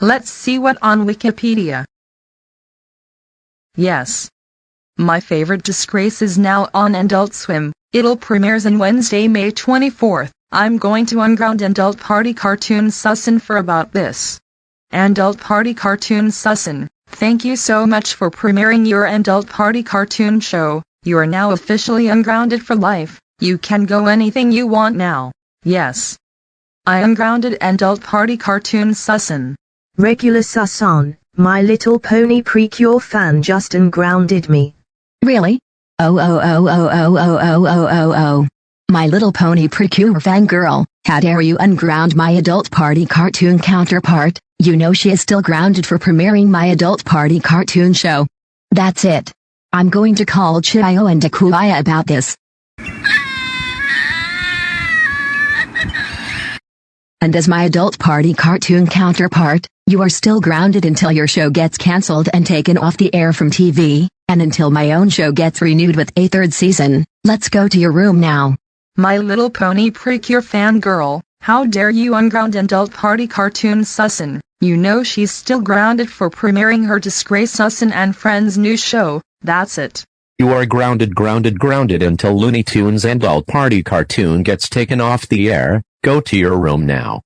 Let's see what on Wikipedia. Yes. My favorite disgrace is now on Adult Swim. It'll premieres on Wednesday, May 24th. I'm going to unground Adult Party Cartoon Sussin for about this. Adult Party Cartoon Sussin, thank you so much for premiering your Adult Party Cartoon show. You are now officially ungrounded for life. You can go anything you want now. Yes. I ungrounded Adult Party Cartoon Sussin. Regular Susan, My Little Pony Precure fan just ungrounded me. Really? Oh oh oh oh oh oh oh oh oh oh. My Little Pony Precure fangirl, how dare you unground my Adult Party cartoon counterpart, you know she is still grounded for premiering my Adult Party cartoon show. That's it. I'm going to call Chiyo and Dakuaya about this. And as my Adult Party cartoon counterpart, you are still grounded until your show gets cancelled and taken off the air from TV, and until my own show gets renewed with a third season. Let's go to your room now. My Little Pony prick Precure fangirl, how dare you unground Adult Party Cartoon Sussin. You know she's still grounded for premiering her Disgrace Sussin and Friends new show, that's it. You are grounded grounded grounded until Looney Tunes and all Party cartoon gets taken off the air, go to your room now.